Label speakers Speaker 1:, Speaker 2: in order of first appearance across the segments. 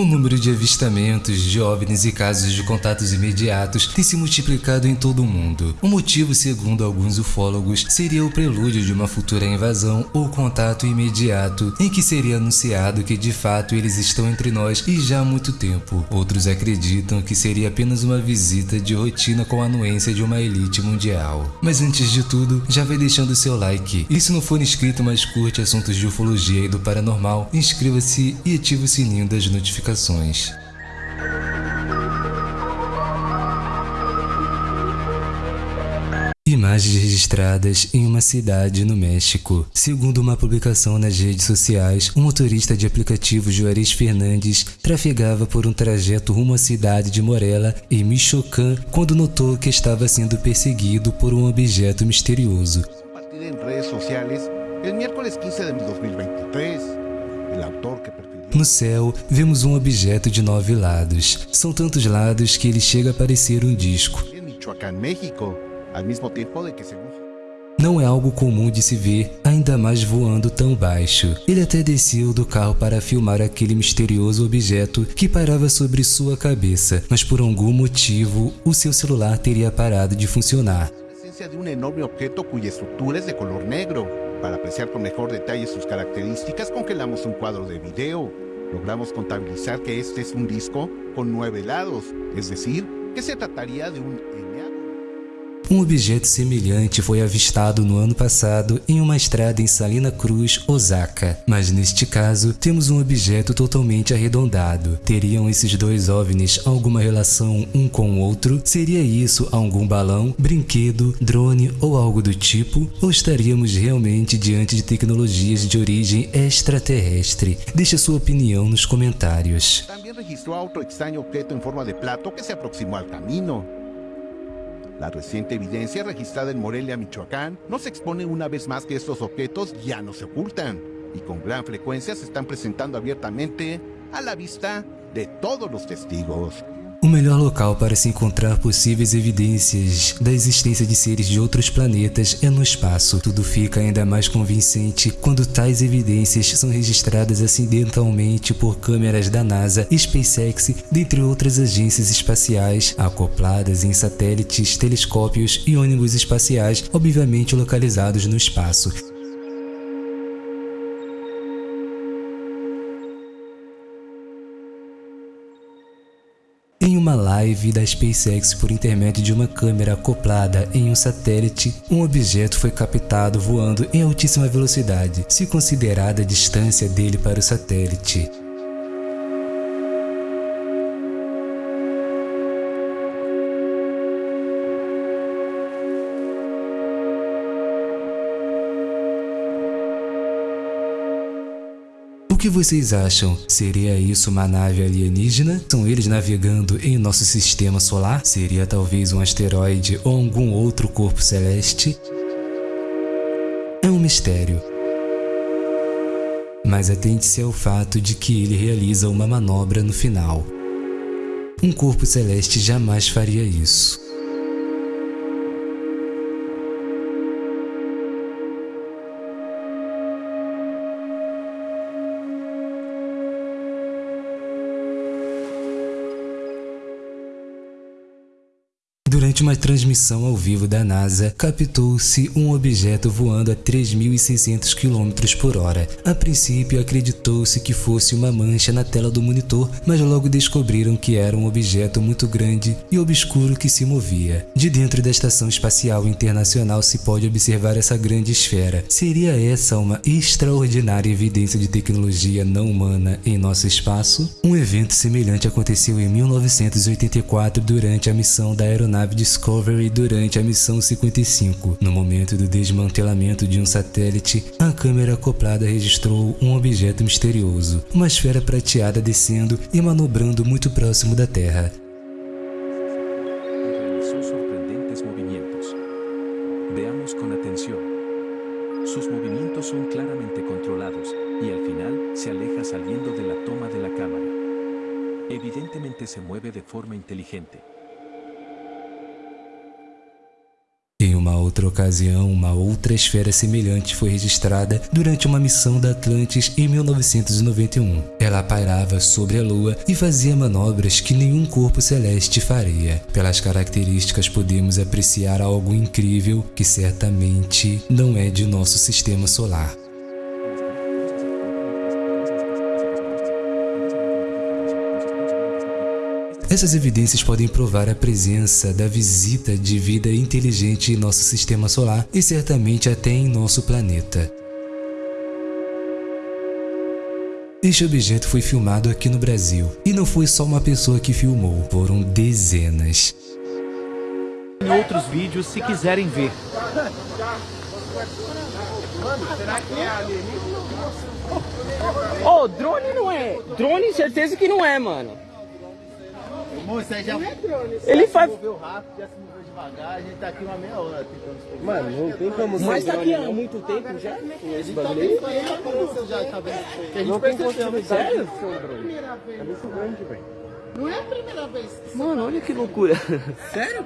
Speaker 1: O número de avistamentos de OVNIs e casos de contatos imediatos tem se multiplicado em todo o mundo. O motivo, segundo alguns ufólogos, seria o prelúdio de uma futura invasão ou contato imediato, em que seria anunciado que de fato eles estão entre nós e já há muito tempo. Outros acreditam que seria apenas uma visita de rotina com a anuência de uma elite mundial. Mas antes de tudo, já vai deixando seu like. E se não for inscrito, mas curte assuntos de ufologia e do paranormal, inscreva-se e ative o sininho das notificações Imagens registradas em uma cidade no México. Segundo uma publicação nas redes sociais, um motorista de aplicativo Juarez Fernandes trafegava por um trajeto rumo à cidade de Morela, em Michoacán, quando notou que estava sendo perseguido por um objeto misterioso.
Speaker 2: Em redes sociais, el miércoles 15 de 2023, el autor que
Speaker 1: no céu, vemos um objeto de nove lados. São tantos lados que ele chega a parecer um disco. Não é algo comum de se ver, ainda mais voando tão baixo. Ele até desceu do carro para filmar aquele misterioso objeto que parava sobre sua cabeça, mas por algum motivo, o seu celular teria parado de funcionar.
Speaker 2: de um enorme objeto cuja estrutura é de color negro. Para apreciar con mejor detalle sus características, congelamos un cuadro de video. Logramos contabilizar que este es un disco con nueve lados, es decir, que se trataría de un
Speaker 1: Um objeto semelhante foi avistado no ano passado em uma estrada em Salina Cruz, Osaka, mas neste caso temos um objeto totalmente arredondado. Teriam esses dois OVNIs alguma relação um com o outro? Seria isso algum balão, brinquedo, drone ou algo do tipo? Ou estaríamos realmente diante de tecnologias de origem extraterrestre? Deixe sua opinião nos comentários.
Speaker 2: Também registrou outro estranho objeto em forma de plato que se aproximou ao caminho. La reciente evidencia registrada en Morelia, Michoacán, nos expone una vez más que estos objetos ya no se ocultan y con gran frecuencia se están presentando abiertamente a la vista de todos los testigos.
Speaker 1: O melhor local para se encontrar possíveis evidências da existência de seres de outros planetas é no espaço. Tudo fica ainda mais convincente quando tais evidências são registradas acidentalmente por câmeras da NASA, SpaceX, dentre outras agências espaciais, acopladas em satélites, telescópios e ônibus espaciais, obviamente localizados no espaço. Em uma live da SpaceX por intermédio de uma câmera acoplada em um satélite, um objeto foi captado voando em altíssima velocidade, se considerada a distância dele para o satélite. Que vocês acham? Seria isso uma nave alienígena? São eles navegando em nosso sistema solar? Seria talvez um asteroide ou algum outro corpo celeste? É um mistério. Mas atente-se ao fato de que ele realiza uma manobra no final. Um corpo celeste jamais faria isso. Durante uma transmissão ao vivo da NASA, captou-se um objeto voando a 3.600 km por hora. A princípio, acreditou-se que fosse uma mancha na tela do monitor, mas logo descobriram que era um objeto muito grande e obscuro que se movia. De dentro da Estação Espacial Internacional se pode observar essa grande esfera. Seria essa uma extraordinária evidência de tecnologia não humana em nosso espaço? Um evento semelhante aconteceu em 1984 durante a missão da aeronave nave Discovery durante a missão 55. No momento do desmantelamento de um satélite, a câmera acoplada registrou um objeto misterioso, uma esfera prateada descendo e manobrando muito próximo da Terra.
Speaker 3: Realizó sorprendentes movimientos. Veamos con atención. Sus movimientos son claramente controlados y al final se aleja saliendo de la toma de la cámara. Evidentemente se mueve de forma inteligente.
Speaker 1: Numa outra ocasião, uma outra esfera semelhante foi registrada durante uma missão da Atlantis em 1991. Ela pairava sobre a Lua e fazia manobras que nenhum corpo celeste faria. Pelas características podemos apreciar algo incrível que certamente não é de nosso sistema solar. Essas evidências podem provar a presença da visita de vida inteligente em nosso sistema solar e certamente até em nosso planeta. Este objeto foi filmado aqui no Brasil, e não foi só uma pessoa que filmou, foram dezenas.
Speaker 4: Em outros vídeos, se quiserem ver.
Speaker 5: Ô, oh, drone não é. Drone, certeza que não é, mano.
Speaker 6: Aí já não
Speaker 5: é drone, Ele faz.
Speaker 6: moveu rápido, já se moveu devagar, a gente tá aqui uma meia hora tentando
Speaker 5: Mano, não tem como Mas tá aqui há muito tempo já? Esse
Speaker 6: tá
Speaker 5: bagulho aí?
Speaker 6: Já tá vendo? Que a gente
Speaker 5: não tem sério?
Speaker 6: É muito grande, velho. Não é a primeira vez.
Speaker 5: Mano, olha que loucura.
Speaker 6: Sério?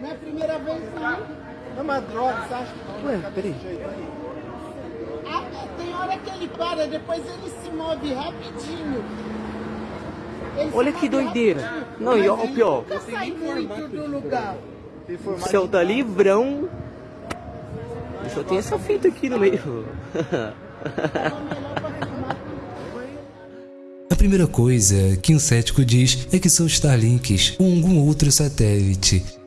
Speaker 6: Não é a primeira vez, não. É uma droga, você acha?
Speaker 5: Ué, peraí.
Speaker 6: Tem hora que ele para, depois ele se move rapidinho.
Speaker 5: Olha que doideira. Não, e ó, o pior. O céu tá livrão. Só tem essa fita aqui no meio.
Speaker 1: A primeira coisa que um cético diz é que são Starlinks ou algum outro satélite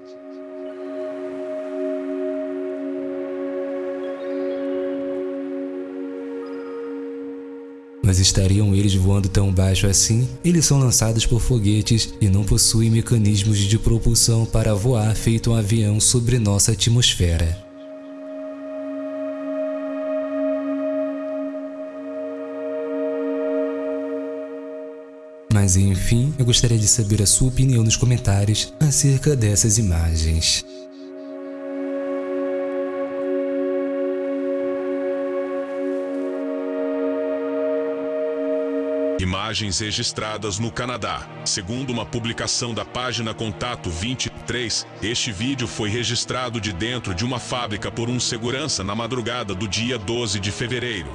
Speaker 1: Mas estariam eles voando tão baixo assim? Eles são lançados por foguetes e não possuem mecanismos de propulsão para voar feito um avião sobre nossa atmosfera. Mas enfim, eu gostaria de saber a sua opinião nos comentários acerca dessas imagens.
Speaker 7: Imagens registradas no Canadá. Segundo uma publicação da página Contato 23, este vídeo foi registrado de dentro de uma fábrica por um segurança na madrugada do dia 12 de fevereiro.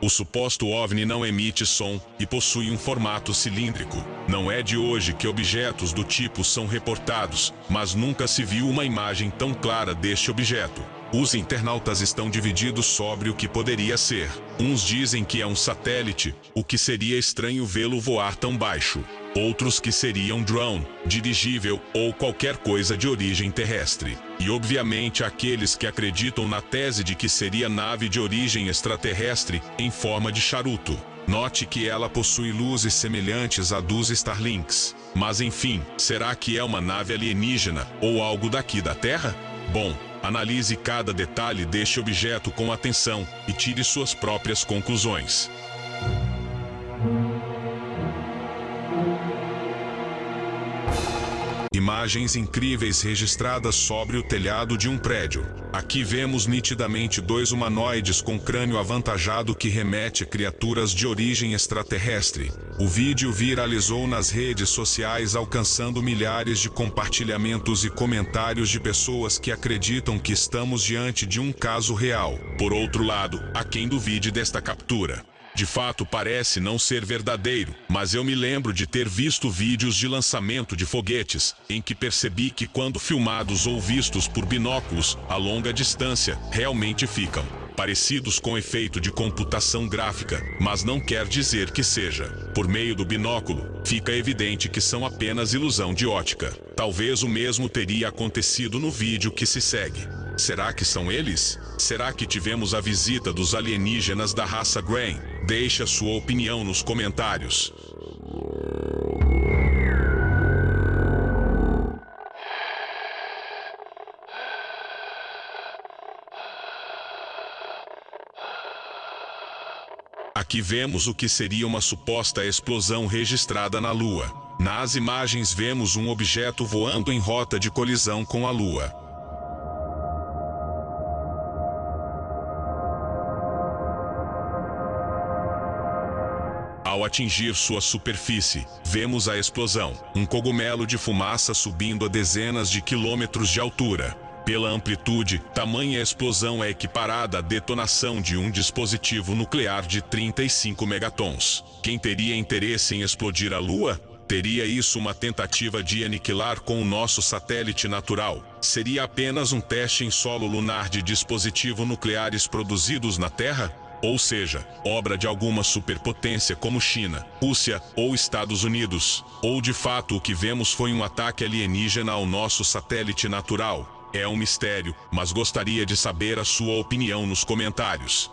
Speaker 7: O suposto OVNI não emite som e possui um formato cilíndrico. Não é de hoje que objetos do tipo são reportados, mas nunca se viu uma imagem tão clara deste objeto. Os internautas estão divididos sobre o que poderia ser. Uns dizem que é um satélite, o que seria estranho vê-lo voar tão baixo. Outros que seria um drone, dirigível ou qualquer coisa de origem terrestre. E obviamente aqueles que acreditam na tese de que seria nave de origem extraterrestre em forma de charuto. Note que ela possui luzes semelhantes a dos Starlinks. Mas enfim, será que é uma nave alienígena ou algo daqui da Terra? Bom, Analise cada detalhe deste objeto com atenção e tire suas próprias conclusões. Imagens incríveis registradas sobre o telhado de um prédio. Aqui vemos nitidamente dois humanoides com crânio avantajado que remete a criaturas de origem extraterrestre. O vídeo viralizou nas redes sociais alcançando milhares de compartilhamentos e comentários de pessoas que acreditam que estamos diante de um caso real. Por outro lado, há quem duvide desta captura. De fato, parece não ser verdadeiro, mas eu me lembro de ter visto vídeos de lançamento de foguetes, em que percebi que quando filmados ou vistos por binóculos a longa distância, realmente ficam parecidos com efeito de computação gráfica, mas não quer dizer que seja. Por meio do binóculo, fica evidente que são apenas ilusão de ótica. Talvez o mesmo teria acontecido no vídeo que se segue. Será que são eles? Será que tivemos a visita dos alienígenas da raça Grain? Deixe a sua opinião nos comentários. Aqui vemos o que seria uma suposta explosão registrada na Lua. Nas imagens vemos um objeto voando em rota de colisão com a Lua. Ao atingir sua superfície, vemos a explosão, um cogumelo de fumaça subindo a dezenas de quilômetros de altura. Pela amplitude, tamanha explosão é equiparada à detonação de um dispositivo nuclear de 35 megatons. Quem teria interesse em explodir a Lua? Teria isso uma tentativa de aniquilar com o nosso satélite natural? Seria apenas um teste em solo lunar de dispositivos nucleares produzidos na Terra? Ou seja, obra de alguma superpotência como China, Rússia ou Estados Unidos? Ou de fato o que vemos foi um ataque alienígena ao nosso satélite natural? É um mistério, mas gostaria de saber a sua opinião nos comentários.